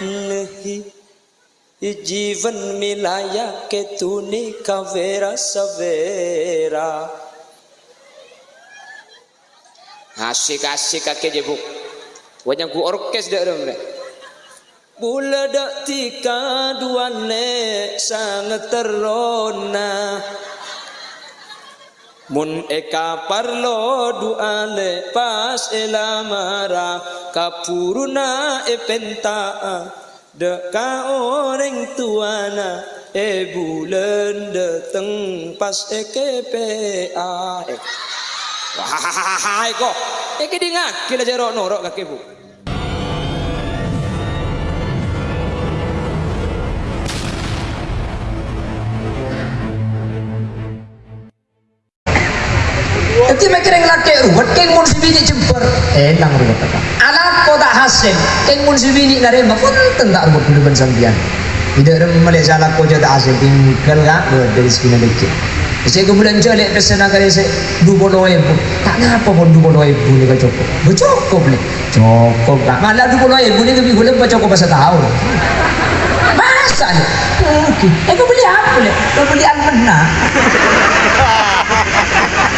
नहीं जीवन मिलाया के तूने कवेरा सवेरा asik-asik kaki je buk wajah ku orkes dak dong dah Bula dak tika duane sangat terona Mun eka parlo dua lepas elamara kapuruna e penta deka orang tuana e bulan dateng pas eke pa eh. Wahahaha, eko, eke kila jero norok kakek bu. Nanti mikir yang laki ruwet, keng mun sibini jemper, enang ruwet apa? Anak kota hasil, keng mun sibini nare mafun tentak ruwet dulu sambian. Tidak ada melihat salah kau jadi hasil tinggal kan dari sekian detik. Saya kemudian jalik pesan agar saya dua puluh ribu. Tak ngapa pun dua puluh ribu ni kau cukup. Bercukup ni. Cukup tak. Malah dua puluh ribu ni lebih boleh bercukup pasal tahun. Masa ni? Okey. Eh kau beli apa ni? Kau beli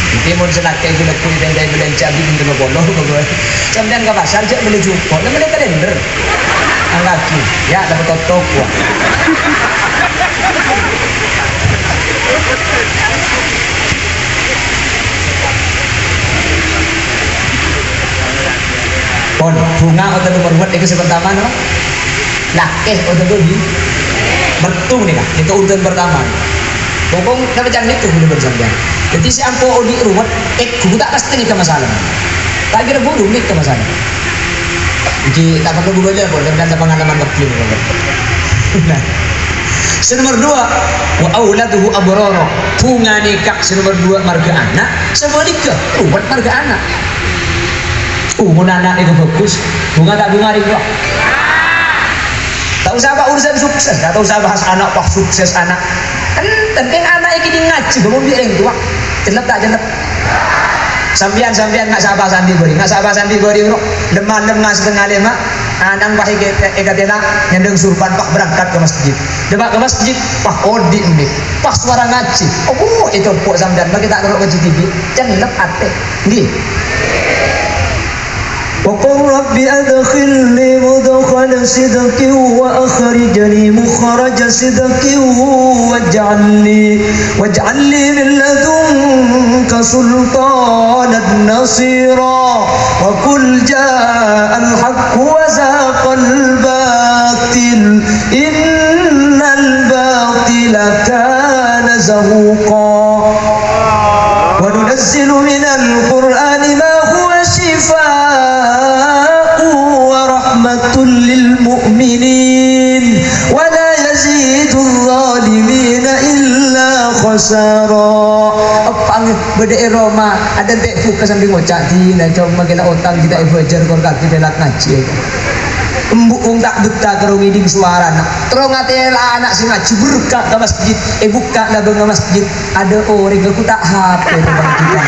Itu mau senak kayak gula kulit dan dari belanja bikin dengan bodoh, bodoh. Kemudian ke pasar cek beli jupok, dan beli kalender. Anggaki, ya dapat totok. Pon, bunga atau nomor buat itu pertama no? Lakeh atau dobi? Bertung nih kak, itu urutan pertama. Na macam itu boleh bersambian. Jadi si ampo odi ruwet, eh kubu tak pasti ni masalah. Tak kira bodoh ni ke masalah. Jadi tak perlu google dia pun, dan ada pengalaman ni. Nah, Senomor dua, wa auladuhu abroro. Bunga nikah senomor dua marga anak, sebaliknya ruwet marga anak. Bunga anak itu bagus, bunga tak bunga itu. Tak usah apa urusan sukses, tak usah bahas anak pak sukses anak. Kan penting anak ini ngaji, belum dia yang tua. Jelek tak jelek? Sampian sampian nggak sabar sandi beri, nggak sabar sandi beri bro. Lemah lemah setengah lima. Anang pahi egatela nyandeng surban pak berangkat ke masjid. Demak ke masjid, pak odi ini, pak suara ngaji. Oh itu pok sampean, bagi tak kerok ngaji TV. Jelek ate, nih. رب أدخلني مدخل صدق وأخرجني مخرج صدق واجعل لي واجعل لي من لدنك سلطانا نصيرا وقل جاء الحق وزاق الباطل إن الباطل كان زهوقا. وننزل من القرآن beda Roma ada dek buka sambil ngocak di nah coba kena otang kita belajar kor kaki delat ngaji Embuk tak betah kerong iding suara nak terong anak si ngaji berkah ke masjid. Eh buka lah ke masjid. Ada orang aku tak itu bang kita.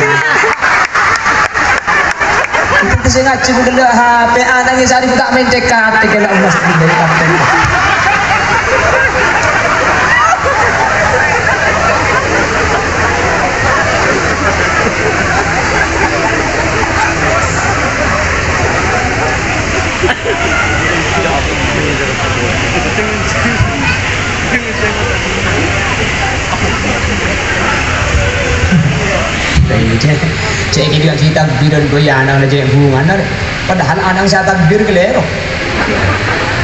Itu si ngaji ku kena HP anak ku tak main tekat kena masjid dari kampung cek ini kan kita bidan goya anak cek hubungan ada padahal anak saya takbir kelero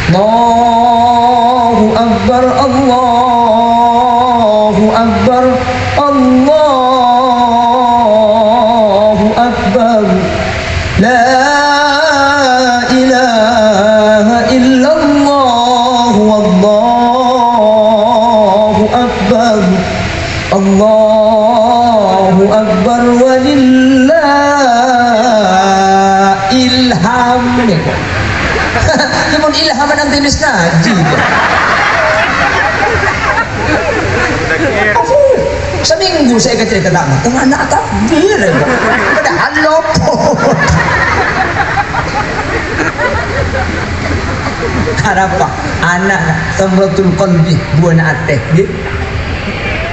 Allahu Akbar Allahu Akbar Allahu Akbar. La ilaha illallah Wallahu Akbar. Allahu ilham ni kok namun ilham nang ngaji aku seminggu saya kecil ke tamat tengah anak takbir ya, padahal lopot Kenapa? Anak tamratul qalbi buana ateh gitu.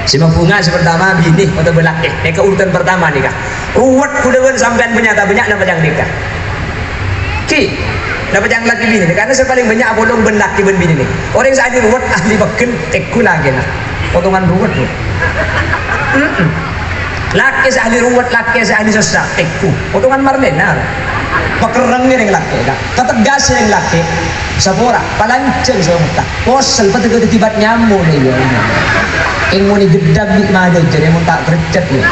Si bunga si pertama bini atau belakeh. Eka urutan pertama nikah. Ruwet kudawan sampean penyata banyak nama yang nikah. Ki, dapat yang laki bini karena saya paling banyak bolong ben laki ben bini nih. Orang yang saat ini ruwet ahli beken teku lagi nah. Potongan ruwet nih. Mm-mm. Laki ahli ruwet, laki ahli susah teku. Potongan marlena. Pakerang yang laki, kak. Ketegas yang laki. Sapora, palanceng sa muka. Posel pati ko tibat nyamo na yun. Ing mo ni gedag di mado jadi mo tak kercet yun.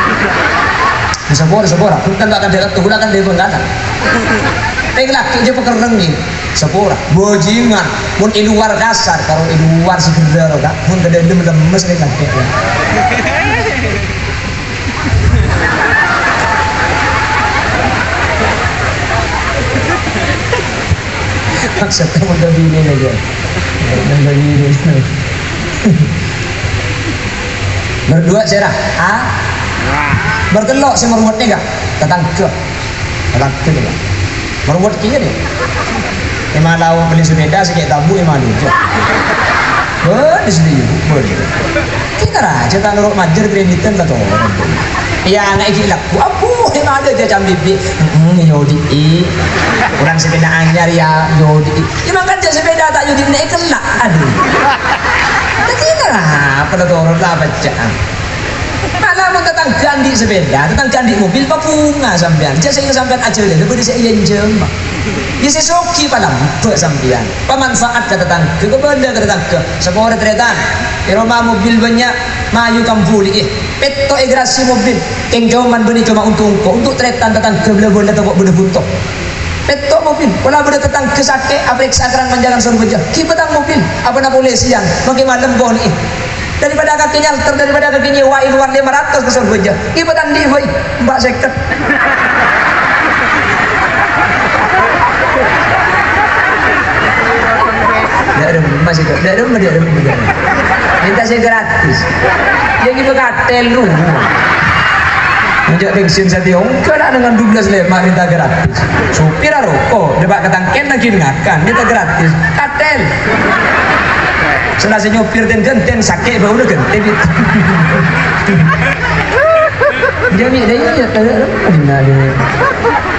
Sapora, sapora. Kung kan tak akan dapat tuh, kan dia pun Ing laki aja pakerang nih. Sapora, bojingan. Mun iluar kasar, kalau iluar segera kak. Mun kada lemes nih laki. Ya. maksudnya mau bini aja mau bini berdua cerah ah meruat ni gak ke ni meruat kia ni Emang lau beli sepeda sikit tabu emang lucu. Di sini ibu, boleh. Kita raja tak nurut majer kreditan kata orang. Ya, nggak ikut laku. Apu, emang ada dia cambi bibi. Hmm, yodi. Kurang sepeda anyar ya yodi. Emang kan sepeda tak yodi naik kelak. Aduh. Tak kita lah, pada orang lah baca. Malah mau tentang sepeda, tentang ganti mobil, pak bunga sampean. Jadi saya sampean aja deh, lebih saya jembak. Ya saya soki palang, buat sampean. Pemanfaat ke tetangga, ke benda ke tetangga. Sebuah retretan, di rumah mobil banyak, mayu kampuli eh. Peto egrasi mobil, yang cuman beli cuma untuk kau, untuk tretan tetangga atau benda butuh. Peto mobil, wala benda tetang kesake, apa eksakrang manjangan suruh beja. Kipetang mobil, apa na polisian, makin malam kau nih. Daripada kakinya alter, daripada kakinya wa luar 500 ke suruh beja. Kipetang di boy, mbak seket. Tidak ada masih tidak ada tidak ada tidak. Minta saya gratis. Yang ibu katel lu. Menjak bensin saya kena dengan 12 lemak minta gratis. Supir rokok, debat ketangken lagi ngakan minta gratis. Katel. Selasa nyopir dan genten sakit bau udah genten itu. Jadi dia ya.